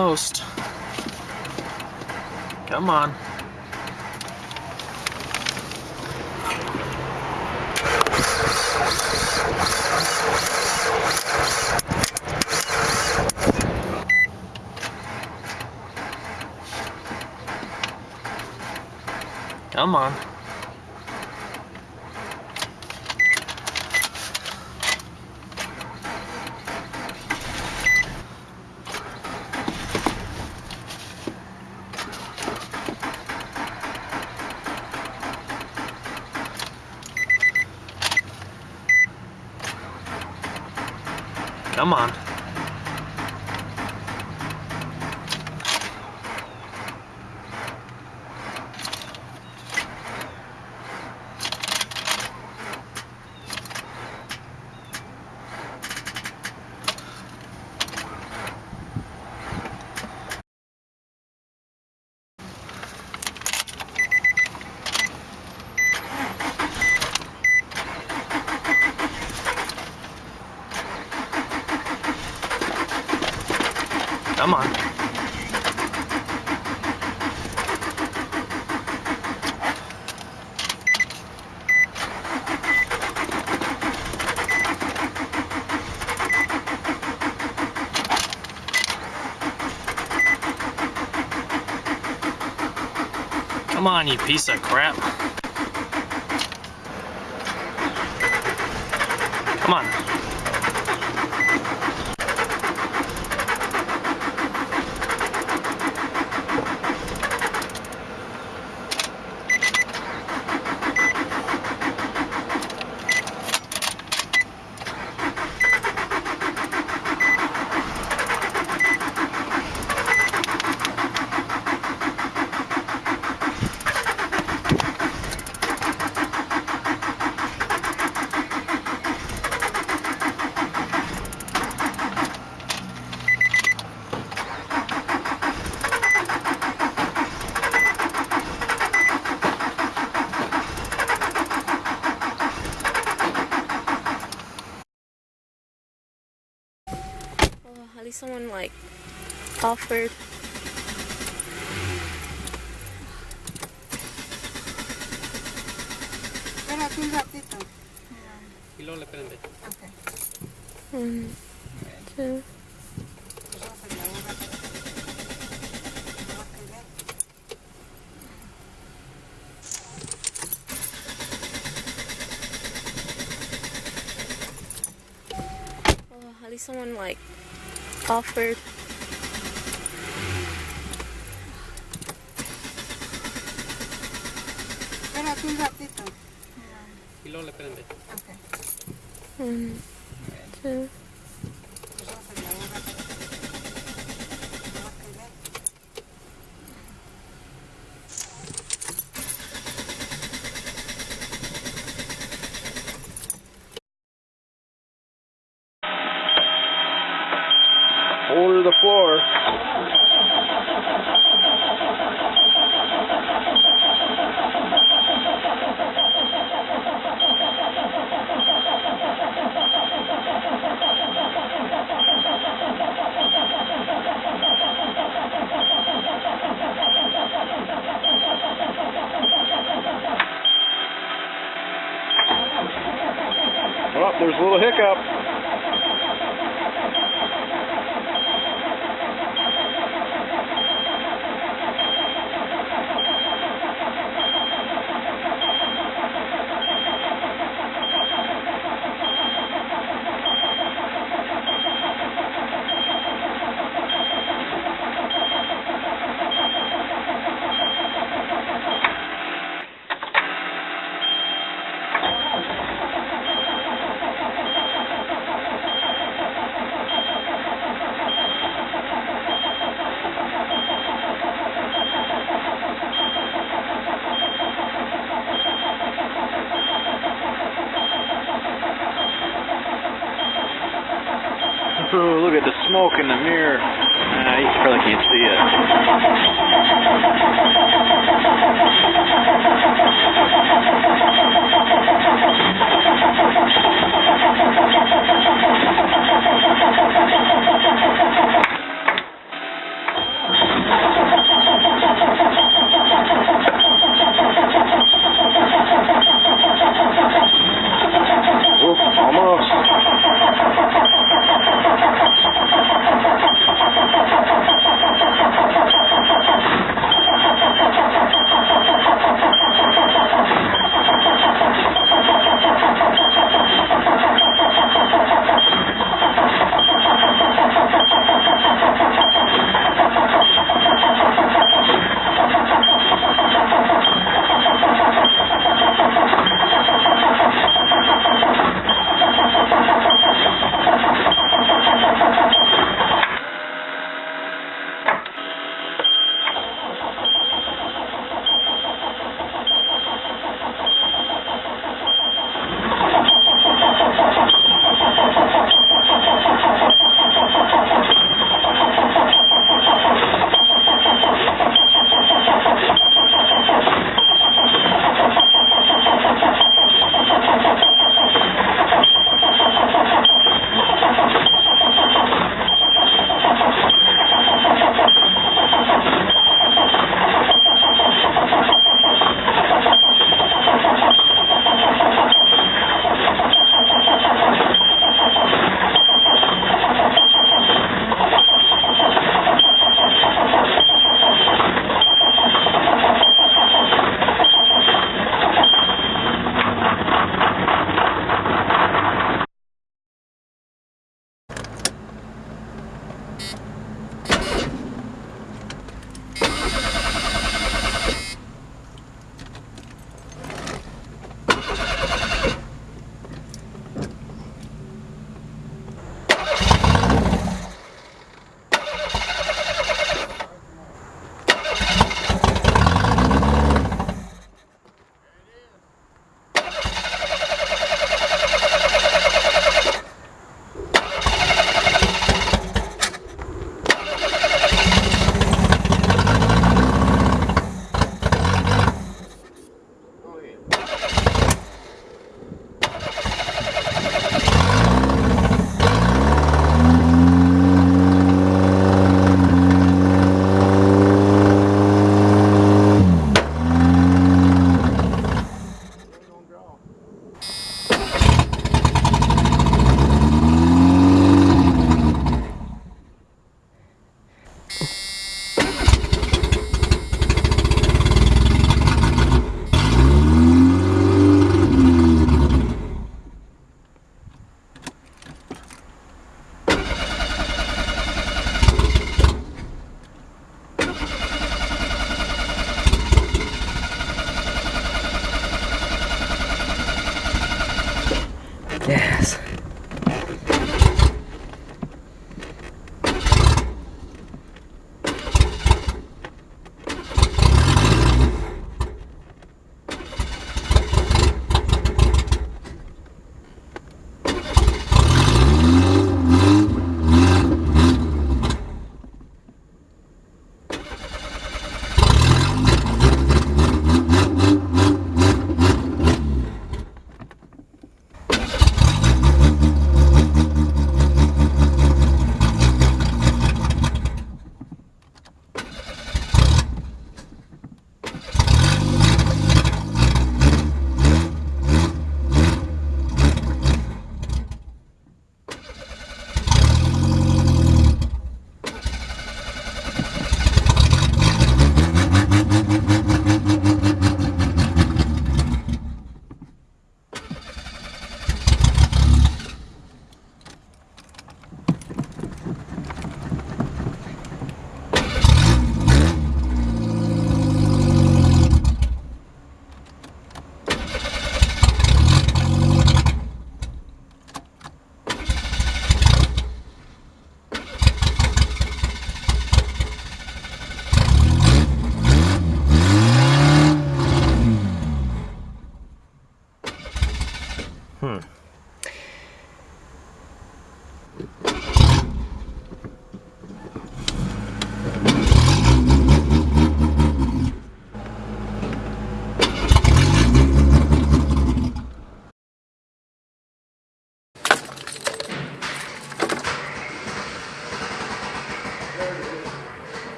Almost. Come on. Come on. Come on. Come on. Come on, you piece of crap. Come on. Someone like offered. Espérate un ratito. Y luego le prende. Ok. One, two. Pues vamos a llevar un ratito. Ok. Oh, at least someone like offered. Espérate un ratito. Y luego le prende. Ok. One, two. Pues vamos a llevar un ratito. Ok, ven. Hold the floor. Oh, there's a little hiccup. Smoke in the mirror. Uh, you probably can't see it.